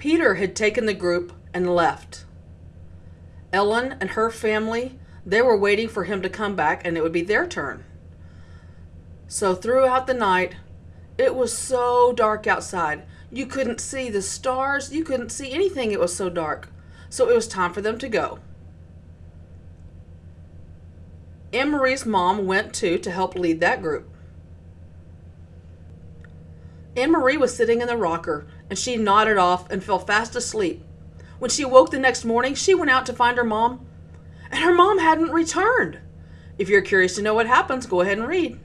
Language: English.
Peter had taken the group and left. Ellen and her family, they were waiting for him to come back and it would be their turn. So throughout the night, it was so dark outside. You couldn't see the stars, you couldn't see anything, it was so dark. So it was time for them to go. Marie's mom went too to help lead that group. Marie was sitting in the rocker and she nodded off and fell fast asleep. When she woke the next morning, she went out to find her mom, and her mom hadn't returned. If you're curious to know what happens, go ahead and read.